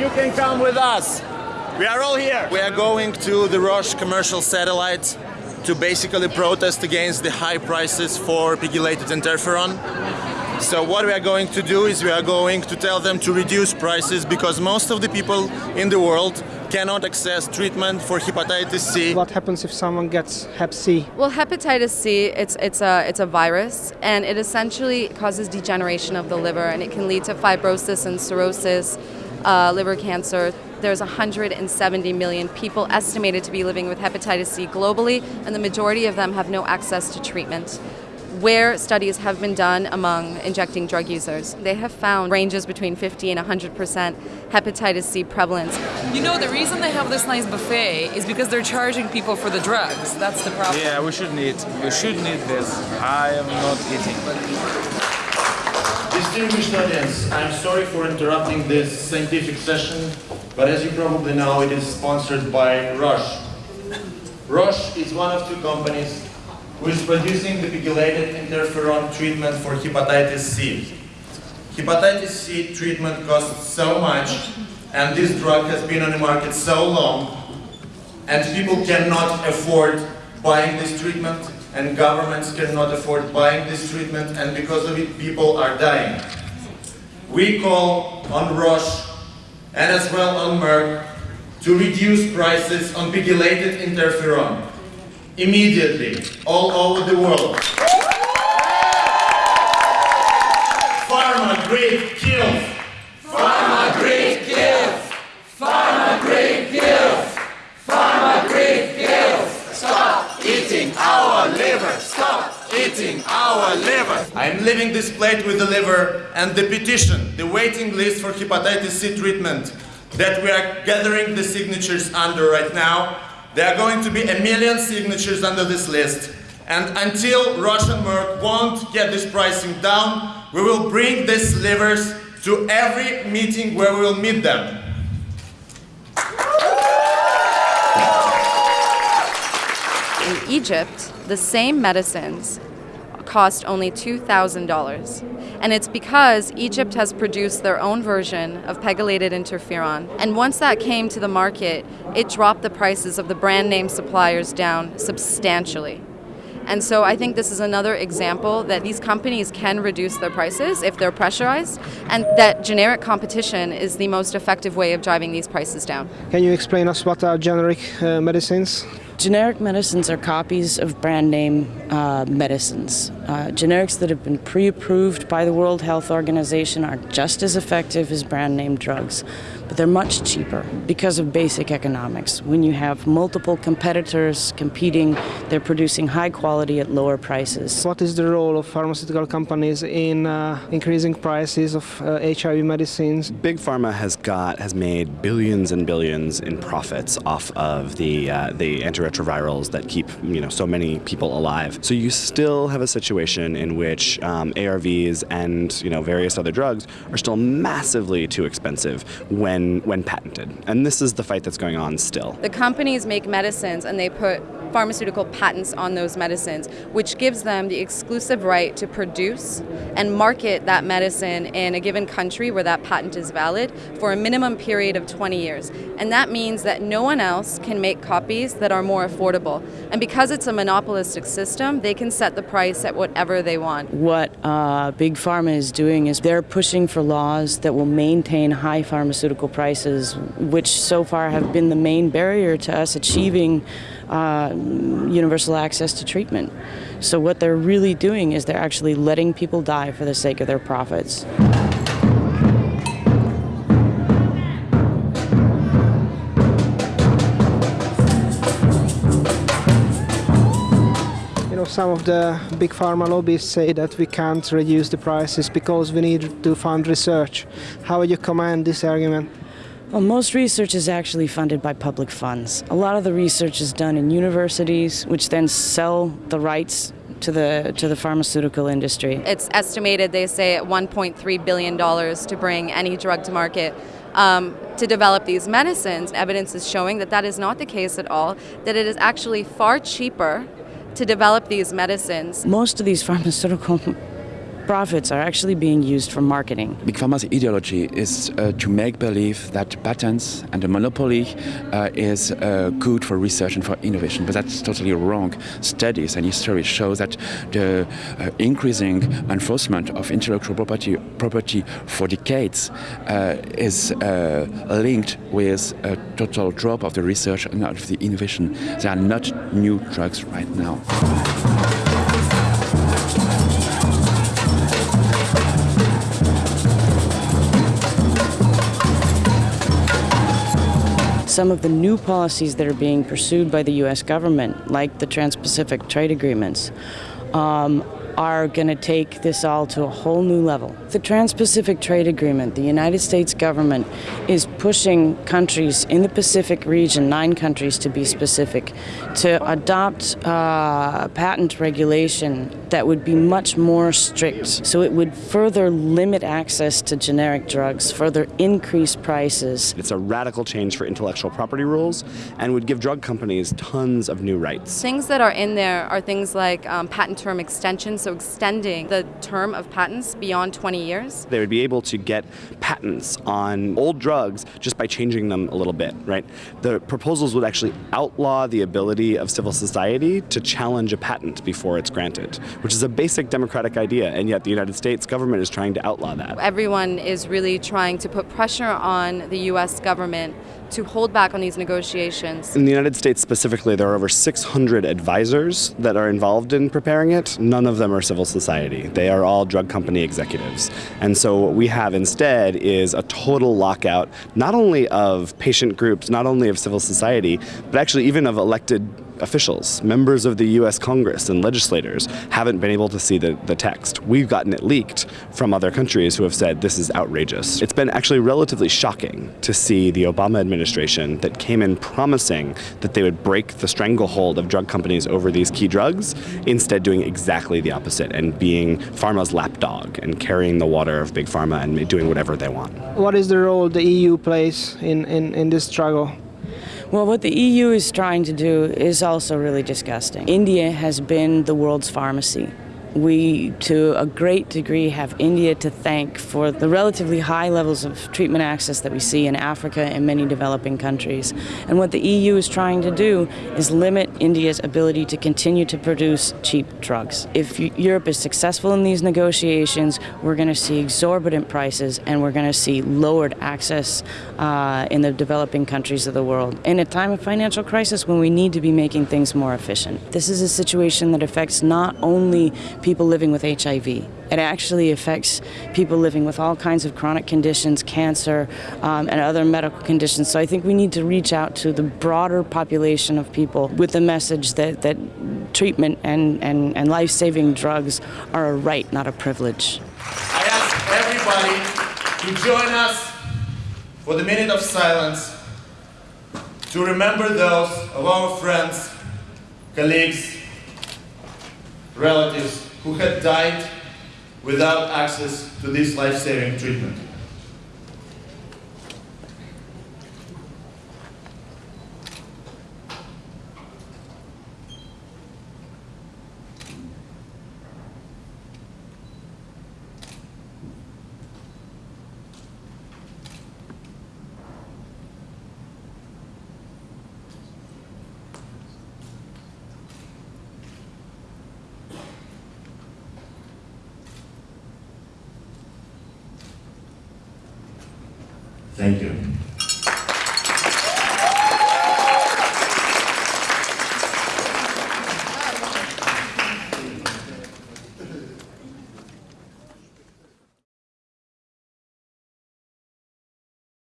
you can come with us. We are all here. We are going to the Roche commercial satellite to basically protest against the high prices for pegylated interferon. So what we are going to do is we are going to tell them to reduce prices because most of the people in the world cannot access treatment for hepatitis C. What happens if someone gets Hep C? Well, hepatitis C, it's it's a it's a virus, and it essentially causes degeneration of the liver, and it can lead to fibrosis and cirrhosis, uh, liver cancer. There's 170 million people estimated to be living with hepatitis C globally, and the majority of them have no access to treatment where studies have been done among injecting drug users. They have found ranges between 50 and 100% hepatitis C prevalence. You know, the reason they have this nice buffet is because they're charging people for the drugs. That's the problem. Yeah, we should need. We should need this. I am not eating. Distinguished audience, I'm sorry for interrupting this scientific session, but as you probably know, it is sponsored by Roche. Roche is one of two companies who is producing the pegylated interferon treatment for hepatitis C. Hepatitis C treatment costs so much, and this drug has been on the market so long, and people cannot afford buying this treatment, and governments cannot afford buying this treatment, and because of it, people are dying. We call on Roche, and as well on Merck, to reduce prices on pegylated interferon immediately all over the world. Pharma grade kills. Pharma grade kills. Pharma grade kills. Pharma grade kills. Stop eating our liver. Stop eating our I'm leaving this plate with the liver and the petition, the waiting list for hepatitis C treatment that we are gathering the signatures under right now there are going to be a million signatures under this list. And until and Merck won't get this pricing down, we will bring these livers to every meeting where we will meet them. In Egypt, the same medicines cost only $2,000. And it's because Egypt has produced their own version of pegylated interferon. And once that came to the market, it dropped the prices of the brand name suppliers down substantially. And so I think this is another example that these companies can reduce their prices if they're pressurized, and that generic competition is the most effective way of driving these prices down. Can you explain us what are generic uh, medicines? Generic medicines are copies of brand name uh, medicines. Uh, generics that have been pre approved by the World Health Organization are just as effective as brand name drugs, but they're much cheaper because of basic economics. When you have multiple competitors competing, they're producing high quality at lower prices. What is the role of pharmaceutical companies in uh, increasing prices of HIV uh, medicines? Big Pharma has got has made billions and billions in profits off of the uh, the antiretrovirals that keep you know so many people alive. So you still have a situation in which um, ARVs and you know various other drugs are still massively too expensive when when patented, and this is the fight that's going on still. The companies make medicines and they put pharmaceutical patents on those medicines, which gives them the exclusive right to produce and market that medicine in a given country where that patent is valid for a minimum period of 20 years. And that means that no one else can make copies that are more affordable. And because it's a monopolistic system, they can set the price at whatever they want. What uh, Big Pharma is doing is they're pushing for laws that will maintain high pharmaceutical prices, which so far have been the main barrier to us achieving uh, universal access to treatment. So what they're really doing is they're actually letting people die for the sake of their profits. You know some of the big pharma lobbies say that we can't reduce the prices because we need to fund research. How would you comment this argument? Well, most research is actually funded by public funds. A lot of the research is done in universities, which then sell the rights to the to the pharmaceutical industry. It's estimated, they say, at 1.3 billion dollars to bring any drug to market. Um, to develop these medicines, evidence is showing that that is not the case at all. That it is actually far cheaper to develop these medicines. Most of these pharmaceutical profits are actually being used for marketing. Big Pharma's ideology is uh, to make believe that patents and the monopoly uh, is uh, good for research and for innovation, but that's totally wrong. Studies and history show that the uh, increasing enforcement of intellectual property, property for decades uh, is uh, linked with a total drop of the research and of the innovation. There are not new drugs right now. Some of the new policies that are being pursued by the U.S. government, like the Trans Pacific Trade Agreements, um, are going to take this all to a whole new level. The Trans Pacific Trade Agreement, the United States government is pushing countries in the Pacific region, nine countries to be specific, to adopt uh, patent regulation that would be much more strict. So it would further limit access to generic drugs, further increase prices. It's a radical change for intellectual property rules and would give drug companies tons of new rights. Things that are in there are things like um, patent term extension, so extending the term of patents beyond 20 years. They would be able to get patents on old drugs just by changing them a little bit, right? The proposals would actually outlaw the ability of civil society to challenge a patent before it's granted, which is a basic democratic idea, and yet the United States government is trying to outlaw that. Everyone is really trying to put pressure on the US government to hold back on these negotiations. In the United States specifically, there are over 600 advisors that are involved in preparing it. None of them are civil society. They are all drug company executives. And so what we have instead is a total lockout, not only of patient groups, not only of civil society, but actually even of elected officials, members of the US Congress and legislators haven't been able to see the, the text. We've gotten it leaked from other countries who have said this is outrageous. It's been actually relatively shocking to see the Obama administration that came in promising that they would break the stranglehold of drug companies over these key drugs, instead doing exactly the opposite and being pharma's lapdog and carrying the water of big pharma and doing whatever they want. What is the role the EU plays in, in, in this struggle? Well, what the EU is trying to do is also really disgusting. India has been the world's pharmacy. We, to a great degree, have India to thank for the relatively high levels of treatment access that we see in Africa and many developing countries. And what the EU is trying to do is limit India's ability to continue to produce cheap drugs. If Europe is successful in these negotiations, we're going to see exorbitant prices and we're going to see lowered access uh, in the developing countries of the world. In a time of financial crisis when we need to be making things more efficient. This is a situation that affects not only people living with HIV. It actually affects people living with all kinds of chronic conditions, cancer, um, and other medical conditions. So I think we need to reach out to the broader population of people with the message that, that treatment and, and, and life-saving drugs are a right, not a privilege. I ask everybody to join us for the minute of silence to remember those of our friends, colleagues, relatives who had died without access to this life-saving treatment. Thank you.